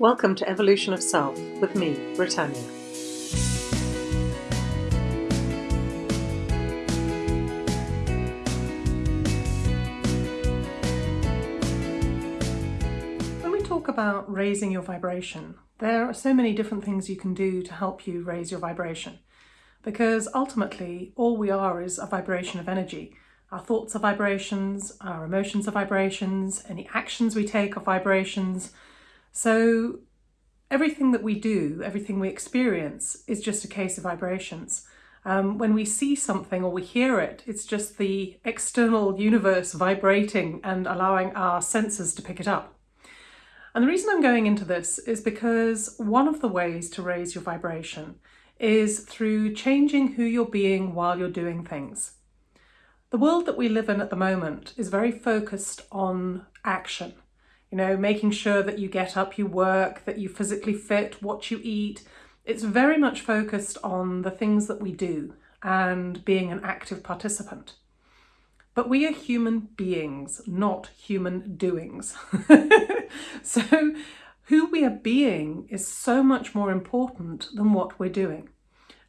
Welcome to Evolution of Self with me, Britannia. When we talk about raising your vibration, there are so many different things you can do to help you raise your vibration. Because ultimately, all we are is a vibration of energy. Our thoughts are vibrations, our emotions are vibrations, any actions we take are vibrations. So everything that we do, everything we experience is just a case of vibrations. Um, when we see something or we hear it, it's just the external universe vibrating and allowing our senses to pick it up. And the reason I'm going into this is because one of the ways to raise your vibration is through changing who you're being while you're doing things. The world that we live in at the moment is very focused on action you know, making sure that you get up, you work, that you physically fit, what you eat. It's very much focused on the things that we do and being an active participant. But we are human beings, not human doings. so who we are being is so much more important than what we're doing.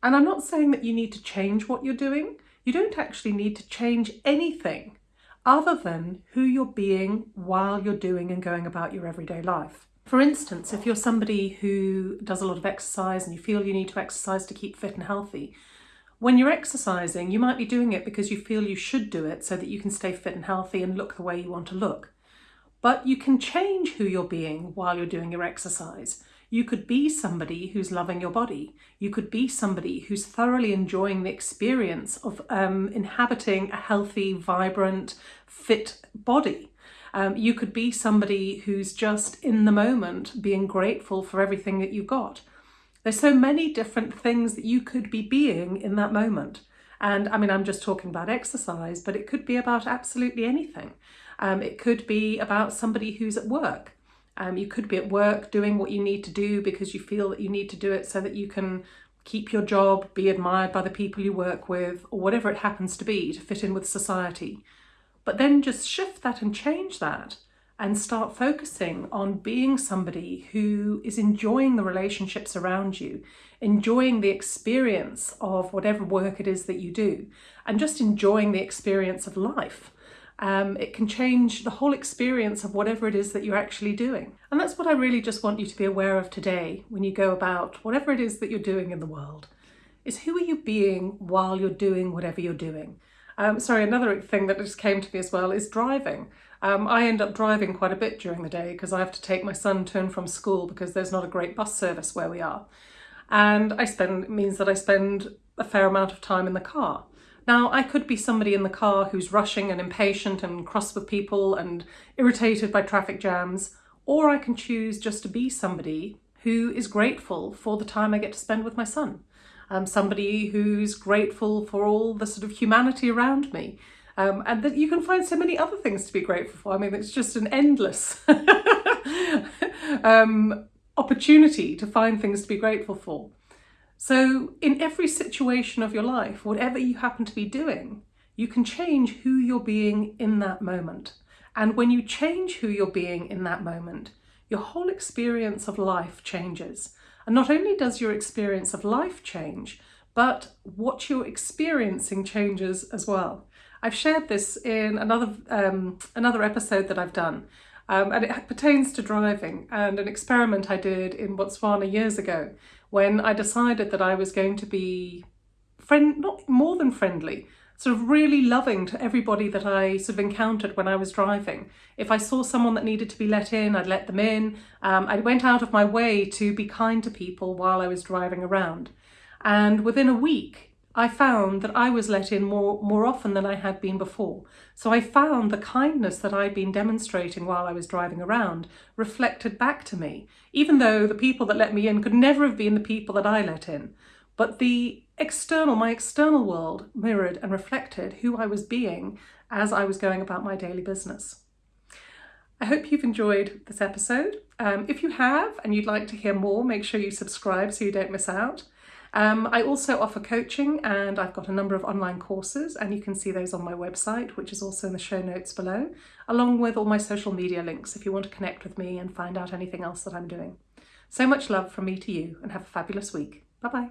And I'm not saying that you need to change what you're doing. You don't actually need to change anything other than who you're being while you're doing and going about your everyday life. For instance, if you're somebody who does a lot of exercise and you feel you need to exercise to keep fit and healthy, when you're exercising, you might be doing it because you feel you should do it so that you can stay fit and healthy and look the way you want to look. But you can change who you're being while you're doing your exercise. You could be somebody who's loving your body. You could be somebody who's thoroughly enjoying the experience of um, inhabiting a healthy, vibrant, fit body. Um, you could be somebody who's just in the moment being grateful for everything that you've got. There's so many different things that you could be being in that moment. And I mean, I'm just talking about exercise, but it could be about absolutely anything. Um, it could be about somebody who's at work um, you could be at work doing what you need to do because you feel that you need to do it so that you can keep your job, be admired by the people you work with, or whatever it happens to be to fit in with society. But then just shift that and change that and start focusing on being somebody who is enjoying the relationships around you, enjoying the experience of whatever work it is that you do, and just enjoying the experience of life um, it can change the whole experience of whatever it is that you're actually doing. And that's what I really just want you to be aware of today when you go about whatever it is that you're doing in the world, is who are you being while you're doing whatever you're doing. Um, sorry, another thing that just came to me as well is driving. Um, I end up driving quite a bit during the day because I have to take my son to and from school because there's not a great bus service where we are. And I spend, means that I spend a fair amount of time in the car. Now, I could be somebody in the car who's rushing and impatient and cross with people and irritated by traffic jams, or I can choose just to be somebody who is grateful for the time I get to spend with my son. Um, somebody who's grateful for all the sort of humanity around me. Um, and that you can find so many other things to be grateful for. I mean, it's just an endless um, opportunity to find things to be grateful for. So in every situation of your life, whatever you happen to be doing, you can change who you're being in that moment. And when you change who you're being in that moment, your whole experience of life changes. And not only does your experience of life change, but what you're experiencing changes as well. I've shared this in another, um, another episode that I've done, um, and it pertains to driving and an experiment I did in Botswana years ago when I decided that I was going to be friend, not more than friendly, sort of really loving to everybody that I sort of encountered when I was driving. If I saw someone that needed to be let in, I'd let them in. Um, I went out of my way to be kind to people while I was driving around. And within a week, I found that I was let in more, more often than I had been before. So I found the kindness that I'd been demonstrating while I was driving around reflected back to me, even though the people that let me in could never have been the people that I let in. But the external, my external world mirrored and reflected who I was being as I was going about my daily business. I hope you've enjoyed this episode. Um, if you have and you'd like to hear more, make sure you subscribe so you don't miss out. Um, I also offer coaching and I've got a number of online courses and you can see those on my website, which is also in the show notes below, along with all my social media links if you want to connect with me and find out anything else that I'm doing. So much love from me to you and have a fabulous week. Bye bye.